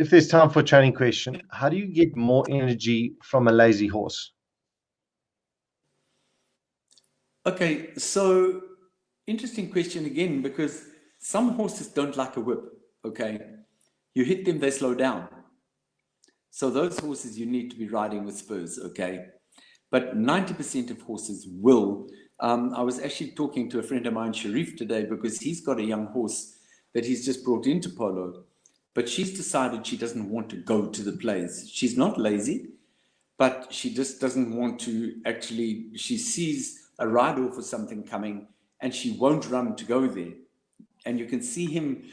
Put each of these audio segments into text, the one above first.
if there's time for a training question, how do you get more energy from a lazy horse? Okay, so interesting question again, because some horses don't like a whip, okay? You hit them, they slow down. So those horses you need to be riding with spurs, okay? But 90% of horses will. Um, I was actually talking to a friend of mine, Sharif, today, because he's got a young horse that he's just brought into polo. But she's decided she doesn't want to go to the plays. She's not lazy, but she just doesn't want to actually, she sees a ride off or something coming and she won't run to go there. And you can see him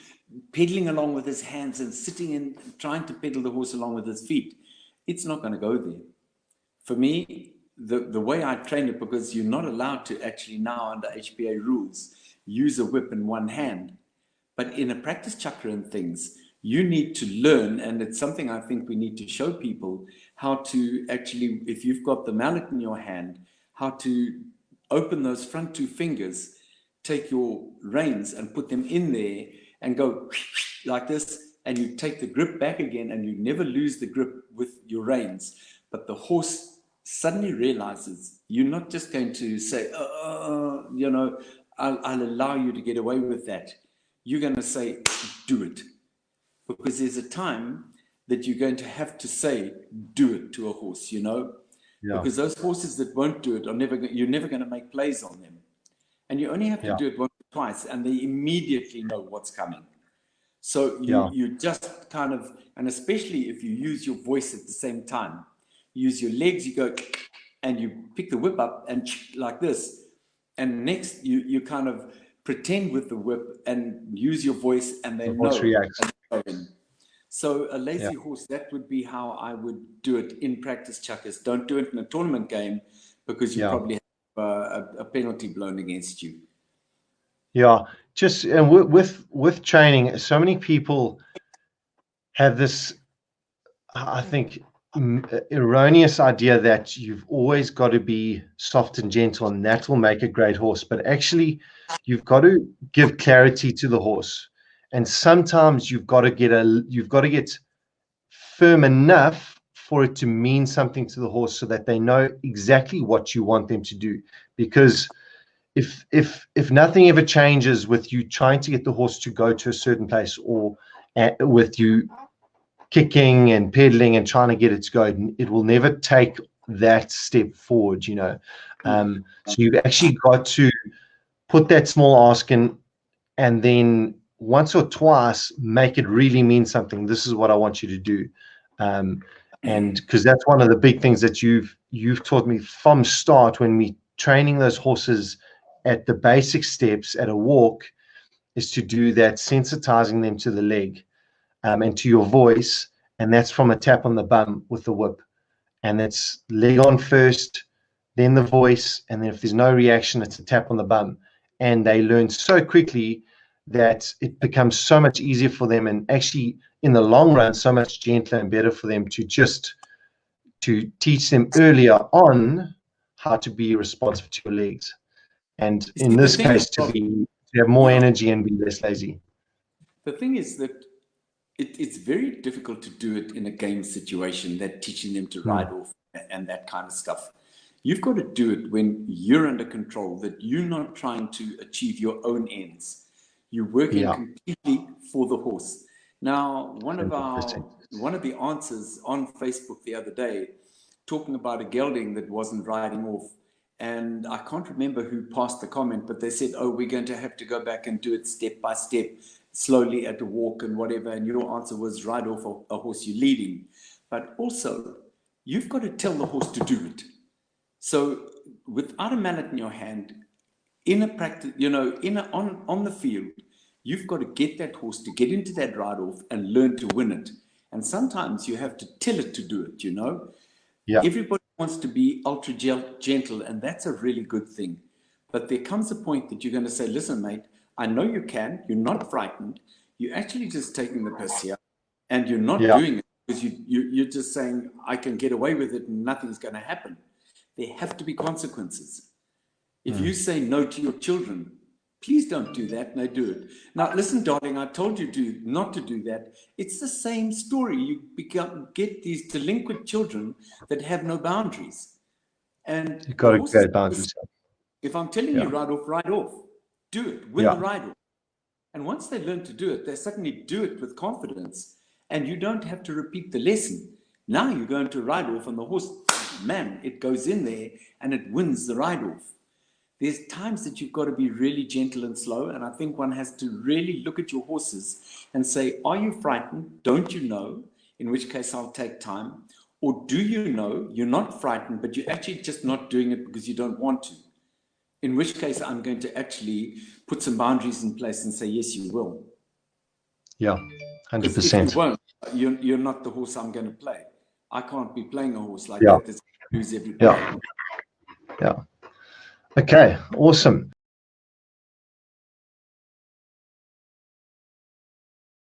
pedaling along with his hands and sitting and trying to pedal the horse along with his feet. It's not going to go there. For me, the, the way I train it, because you're not allowed to actually now under HPA rules, use a whip in one hand. But in a practice chukka and things, you need to learn, and it's something I think we need to show people how to actually, if you've got the mallet in your hand, how to open those front two fingers, take your reins and put them in there and go like this, and you take the grip back again and you never lose the grip with your reins. But the horse suddenly realizes you're not just going to say, uh, you know, I'll, I'll allow you to get away with that. You're going to say, do it. Because there's a time that you're going to have to say, do it to a horse, you know? Yeah. Because those horses that won't do it are never, you're never going to make plays on them. And you only have to yeah. do it once or twice and they immediately know what's coming. So you, yeah. you just kind of, and especially if you use your voice at the same time, use your legs, you go and you pick the whip up and like this. And next you, you kind of pretend with the whip and use your voice and they the know. Reacts. So a lazy yeah. horse, that would be how I would do it in practice chukkers. Don't do it in a tournament game because you yeah. probably have uh, a, a, penalty blown against you. Yeah, just and with with training, so many people have this, I think, erroneous idea that you've always got to be soft and gentle and that will make a great horse. But actually, you've got to give clarity to the horse and sometimes you've got to get a you've got to get firm enough for it to mean something to the horse so that they know exactly what you want them to do. Because if if if nothing ever changes with you trying to get the horse to go to a certain place or with you kicking and pedaling and trying to get it to go it will never take that step forward you know. Um, so you've actually got to put that small ask in and then once or twice make it really mean something. This is what i want you to do. Um, and because that's one of the big things that you've you've taught me from start when we training those horses at the basic steps at a walk is to do that sensitizing them to the leg um, and to your voice. And that's from a tap on the bum with the whip. And that's leg on first then the voice. And then if there's no reaction it's a tap on the bum. And they learn so quickly that it becomes so much easier for them and actually in the long run so much gentler and better for them to just to teach them earlier on how to be responsive to your legs. And in this case to be to have more energy and be less lazy. The thing is that it, it's very difficult to do it in a game situation that teaching them to hmm. ride off and that kind of stuff. You've got to do it when you're under control that you're not trying to achieve your own ends you're working yeah. completely for the horse. Now, one of our one of the answers on Facebook the other day, talking about a gelding that wasn't riding off, and I can't remember who passed the comment, but they said, "Oh, we're going to have to go back and do it step by step, slowly at a walk and whatever." And your answer was ride off a, a horse you're leading, but also you've got to tell the horse to do it. So, without a mallet in your hand, in a practice, you know, in a, on, on the field, you've got to get that horse to get into that ride off and learn to win it. And sometimes you have to tell it to do it, you know? Yeah. Everybody wants to be ultra gentle, and that's a really good thing. But there comes a point that you're going to say, listen, mate, I know you can. You're not frightened. You're actually just taking the piss here, and you're not yeah. doing it because you, you, you're just saying, I can get away with it and nothing's going to happen. There have to be consequences. If mm. you say no to your children, Please don't do that. And they do it. Now, listen, darling, I told you to not to do that. It's the same story. You become, get these delinquent children that have no boundaries. And you've got to create boundaries. If I'm telling yeah. you ride off, ride off, do it, win yeah. the ride off. And once they learn to do it, they suddenly do it with confidence. And you don't have to repeat the lesson. Now you're going to ride off, and the horse, man, it goes in there and it wins the ride off there's times that you've got to be really gentle and slow. And I think one has to really look at your horses and say, are you frightened? Don't you know? In which case I'll take time. Or do you know you're not frightened, but you're actually just not doing it because you don't want to? In which case I'm going to actually put some boundaries in place and say, yes, you will. Yeah, 100%. You won't, you're, you're not the horse I'm going to play. I can't be playing a horse like yeah. that. Lose every yeah. Yeah. Okay, awesome.